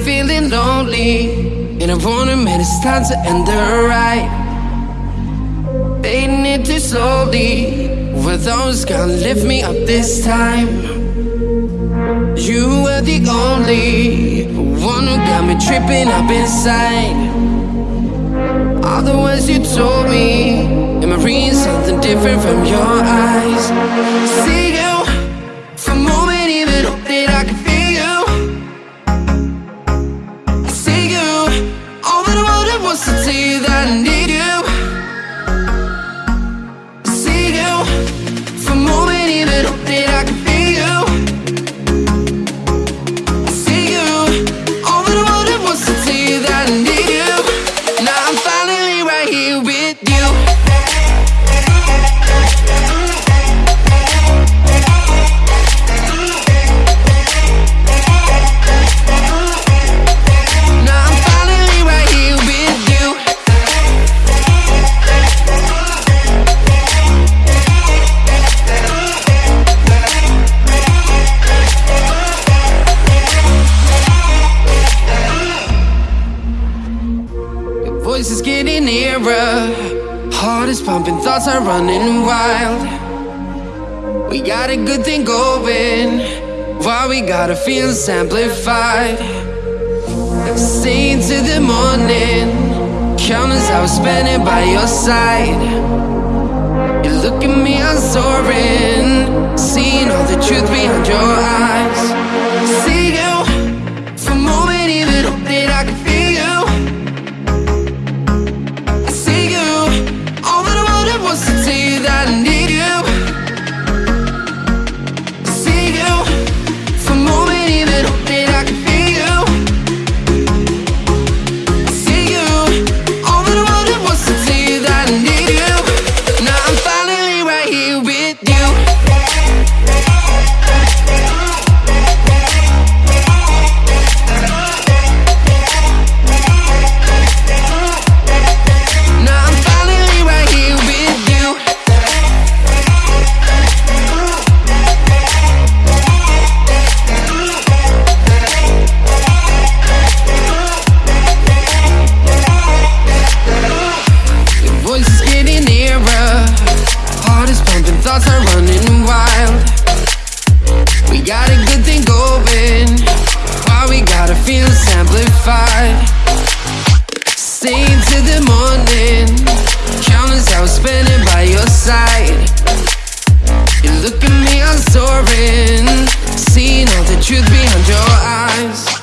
feeling lonely. And I wanna admit it's time to end the ride. Fading it too slowly. Were those gonna lift me up this time? You were the only one who got me tripping up inside. All the words you told me, am I reading something different from your eyes? See was tell you that I voice is getting nearer. Heart is pumping, thoughts are running wild. We got a good thing going. Why we gotta feel amplified? Staying to the morning. Countless hours spending by your side. Are running wild. We got a good thing going. Why we gotta feel amplified? Staying till the morning. Countless hours spending by your side. You look at me, I'm soaring. Seeing all the truth behind your eyes.